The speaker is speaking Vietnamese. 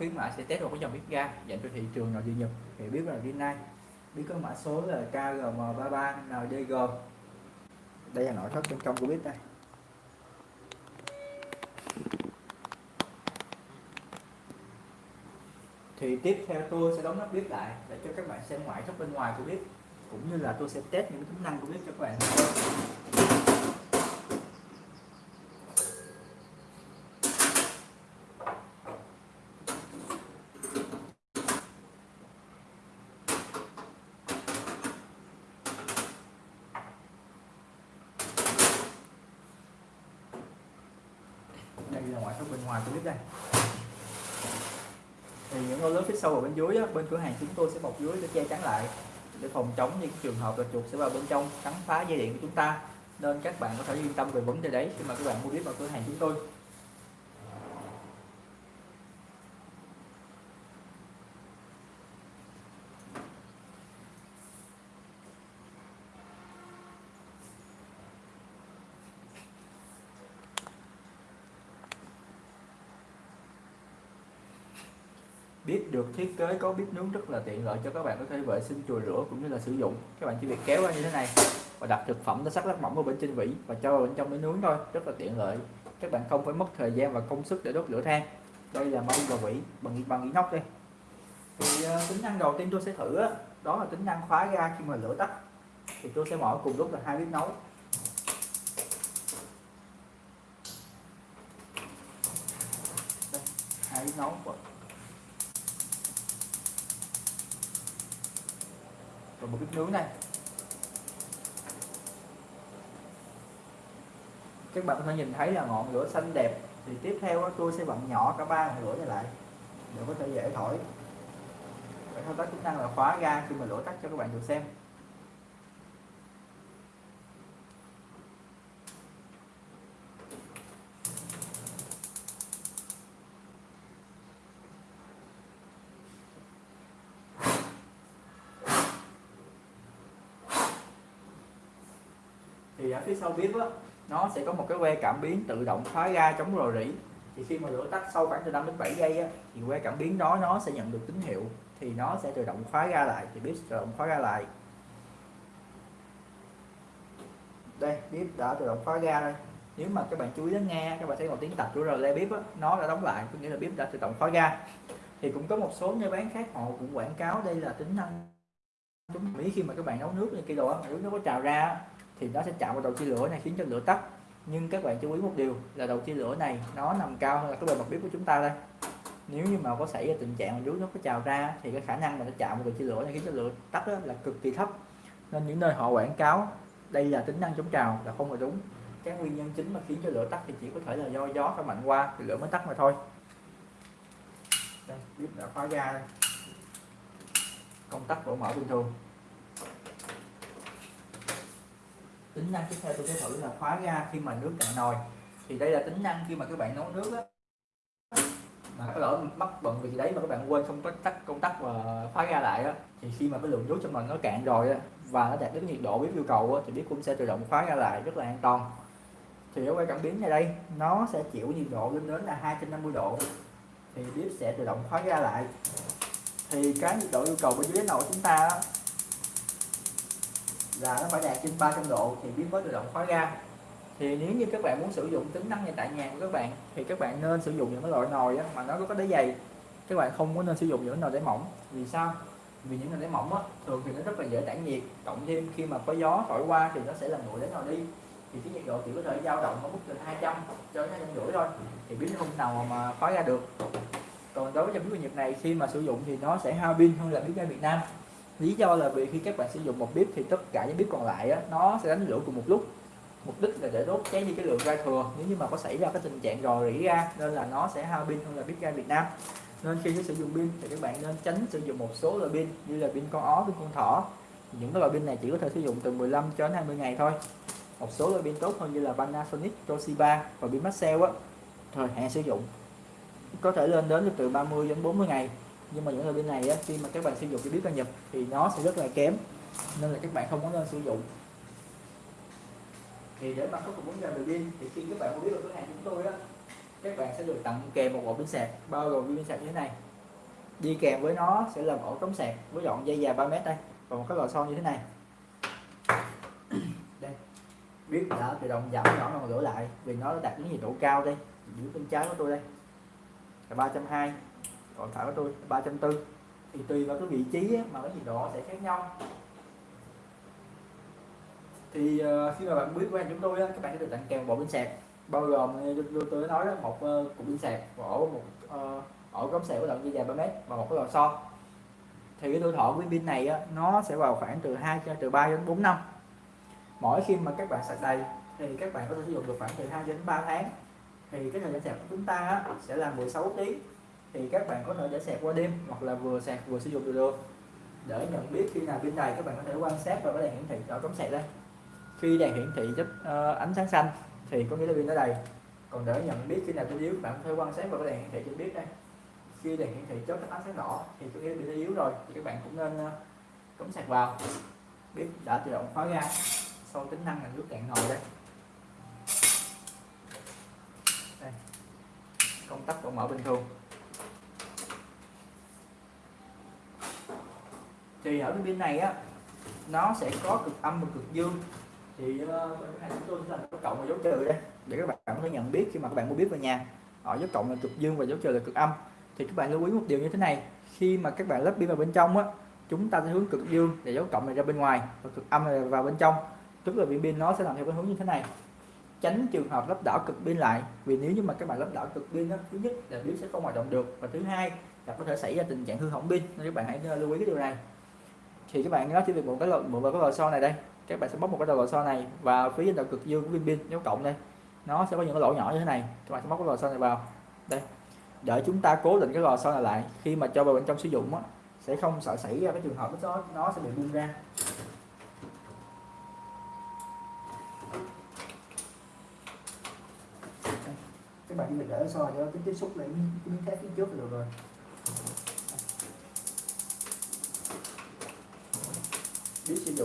khuyến mãi sẽ test một cái dòng bếp ga dành cho thị trường nội địa Nhật. Thì biết là Rinnai biết có mã số là KGM33NDG đây là nội thất bên trong của bếp đây. Thì tiếp theo tôi sẽ đóng nắp bếp lại để cho các bạn xem ngoại thất bên ngoài của bếp cũng như là tôi sẽ test những tính năng của bếp cho các bạn. Đây là ngoại thất bên ngoài của bếp đây. Thì những ô lớn phía sau ở bên dưới á, bên cửa hàng chúng tôi sẽ bọc dưới để che chắn lại để phòng chống những trường hợp là chuột sẽ vào bên trong cắn phá dây điện của chúng ta. Nên các bạn có thể yên tâm về vấn đề đấy khi mà các bạn mua bếp vào cửa hàng chúng tôi. Bếp được thiết kế có bếp nướng rất là tiện lợi cho các bạn có thể vệ sinh chùi rửa cũng như là sử dụng. Các bạn chỉ việc kéo ra như thế này và đặt thực phẩm nó sắc lát mỏng ở bên trên vỉ và cho vào bên trong để nướng thôi rất là tiện lợi. Các bạn không phải mất thời gian và công sức để đốt lửa than. Đây là mâm và vỉ bằng bằng inox đây. Thì uh, tính năng đầu tiên tôi sẽ thử đó, đó là tính năng khóa ga khi mà lửa tắt. Thì tôi sẽ mở cùng lúc là hai bếp nấu. Đây, hai bếp nấu. Và một bếp nướng này. Các bạn có thể nhìn thấy là ngọn lửa xanh đẹp. Thì tiếp theo tôi sẽ bận nhỏ cả ba ngọn lửa này lại, để có thể dễ thổi. Để thao tác chức năng là khóa ga khi mà lửa tắt cho các bạn được xem. Thì ở phía sau bếp á nó sẽ có một cái que cảm biến tự động khóa ga chống rò rỉ. Thì khi mà lửa tắt sau khoảng từ 5 đến 7 giây á, thì que cảm biến đó nó sẽ nhận được tín hiệu. Thì nó sẽ tự động khóa ga lại thì bếp tự động khóa ga lại. Đây bếp đã tự động khóa ga đây nếu mà các bạn chú ý lắng nghe các bạn thấy một tiếng tập của relay bếp á, nó đã đóng lại có nghĩa là bếp đã tự động khóa ga thì cũng có một số nơi bán khác họ cũng quảng cáo đây là tính năng chúng mỹ khi mà các bạn nấu nước như kia đồ á nước nó có trào ra thì nó sẽ chạm vào đầu chia lửa này, khiến cho lửa tắt. Nhưng các bạn chú ý một điều là đầu chia lửa này nó nằm cao hơn là cái bề mặt bếp của chúng ta đây. Nếu như mà có xảy ra tình trạng mà nước nó có trào ra thì cái khả năng mà nó chạm vào đầu chia lửa này khiến cho lửa tắt đó là cực kỳ thấp. Nên những nơi họ quảng cáo đây là tính năng chống trào là không là đúng. Cái nguyên nhân chính mà khiến cho lửa tắt thì chỉ có thể là do gió phải mạnh qua thì lửa mới tắt mà thôi. Đây, bếp đã khóa ra đây. Công tắc vẫn mở bình thường. Tính năng tiếp theo tôi sẽ thử là khóa ga khi mà nước cạn nồi. Thì đây là tính năng khi mà các bạn nấu nước á. Mà có lỡ mắc bận việc gì đấy mà các bạn quên không có tắt công tắc và khóa ga lại á thì khi mà cái lượng nước trong mình nó cạn rồi á và nó đạt đến nhiệt độ bếp yêu cầu á, thì bếp cũng sẽ tự động khóa ga lại rất là an toàn. Thì ở quay cảm biến này đây nó sẽ chịu nhiệt độ lên đến là 250 độ. Thì bếp sẽ tự động khóa ga lại. Thì cái nhiệt độ yêu cầu bên dưới nồi chúng ta là nó phải đạt trên 300 độ thì biến mới tự động khóa ga thì nếu như các bạn muốn sử dụng tính năng này tại nhà của các bạn thì các bạn nên sử dụng những cái loại nồi á, mà nó có đáy dày. Các bạn không có nên sử dụng những nồi đáy mỏng. Vì sao? Vì những nồi đáy mỏng á, thường thì nó rất là dễ tản nhiệt. Cộng thêm khi mà có gió thổi qua thì nó sẽ làm nguội đáy nồi đi. Thì cái nhiệt độ chỉ có thể dao động ở mức từ 200 cho đến 200 rưỡi thôi thì biến không nào mà khóa ra được. Còn đối với trong bếp nhiệt này khi mà sử dụng thì nó sẽ hao pin hơn là biến ga Việt Nam lý do là vì khi các bạn sử dụng một bếp thì tất cả những bếp còn lại á, nó sẽ đánh lửa cùng một lúc. Mục đích là để đốt cháy đi cái lượng ga thừa. Nếu như mà có xảy ra cái tình trạng rò rỉ ra nên là nó sẽ hao pin hơn là bếp ga Việt Nam. Nên khi sử dụng pin thì các bạn nên tránh sử dụng một số loại pin như là pin con ó pin con thỏ. Những cái loại pin này chỉ có thể sử dụng từ 15 cho đến 20 ngày thôi. Một số loại pin tốt hơn như là Panasonic, Toshiba và pin Maxell á thời hạn sử dụng. Có thể lên đến từ 30 đến 40 ngày nhưng mà những loại pin này á, khi mà các bạn sử dụng cái bếp ga nhập thì nó sẽ rất là kém nên là các bạn không có nên sử dụng. Thì để mà khắc phục vấn đề về pin thì khi các bạn mua biết được cửa hàng chúng tôi á các bạn sẽ được tặng kèm một bộ pin sạc bao gồm pin sạc như thế này. Đi kèm với nó sẽ là ổ cắm sạc với dọn dây dài 3 mét đây và một cái lò xo như thế này. Đây biết đã tự động giảm nhỏ ngọn lửa lại vì nó đạt đến nhiệt độ cao đây giữ bên trái của tôi đây. Là 320 còn phải của tôi 340 thì tùy vào cái vị trí ấy, mà cái gì đó sẽ khác nhau. Thì uh, khi mà bạn biết quen chúng tôi á, các bạn sẽ được tặng kèm bộ pin sạc bao gồm như tôi nói đó một uh, cục pin sạc một ổ một uh, ổ cắm sạc có đoạn dây dài 3 mét và một cái lò xo. Thì cái tuổi thọ của pin này á, nó sẽ vào khoảng từ 2 cho từ 3 đến 4 năm. Mỗi khi mà các bạn sạc đầy thì các bạn có thể sử dụng được khoảng từ 2 đến 3 tháng. Thì cái thời gian sạc của chúng ta á, sẽ là 16 tiếng thì các bạn có thể để sạc qua đêm hoặc là vừa sạc vừa sử dụng được được để nhận biết khi nào pin đầy các bạn có thể quan sát vào cái đèn hiển thị ở cắm sạc đây. Khi đèn hiển thị chấp uh, ờ, ánh sáng xanh thì có nghĩa là pin đã đầy. Còn để nhận biết khi nào pin yếu bạn có thể quan sát vào cái đèn hiển thị trên biết đây. Khi đèn hiển thị chớp ánh sáng đỏ thì có nghĩa là pin đã yếu rồi thì các bạn cũng nên uh, cắm sạc vào. Biết đã tự động khóa ra sau tính năng là nước cạn nồi đây. Đây. Công tắc vẫn mở bình thường. Thì ở cái pin này á nó sẽ có cực âm và cực dương. Thì uh, chúng tôi sẽ làm dấu cộng và dấu trừ đây để các bạn có thể nhận biết khi mà các bạn mua biết vào nhà. Ở dấu cộng là cực dương và dấu trừ là cực âm. Thì các bạn lưu ý một điều như thế này khi mà các bạn lắp pin vào bên trong á chúng ta sẽ hướng cực dương để dấu cộng này ra bên ngoài và cực âm này vào bên trong. Tức là pin pin nó sẽ làm theo cái hướng như thế này. Tránh trường hợp lắp đảo cực pin lại vì nếu như mà các bạn lắp đảo cực pin đó, thứ nhất là pin sẽ không hoạt động được và thứ hai là có thể xảy ra tình trạng hư hỏng pin. Nên các bạn hãy ờ, lưu ý cái điều này thì các bạn nó chỉ việc một cái lò một cái lò xo này đây. Các bạn sẽ bóc một cái đầu lò xo này và phía trên đầu cực dương của viên pin dấu cộng đây. Nó sẽ có những cái lỗ nhỏ như thế này. Các bạn sẽ móc cái lò xo này vào. Đây. Để chúng ta cố định cái lò xo này lại khi mà cho vào bên trong sử dụng á, sẽ không sợ xảy ra cái trường hợp đó nó sẽ bị bung ra. Các bạn chỉ việc để xo cho cái tiếp xúc lại cái miếng thép phía trước là được rồi. Biết sử dụng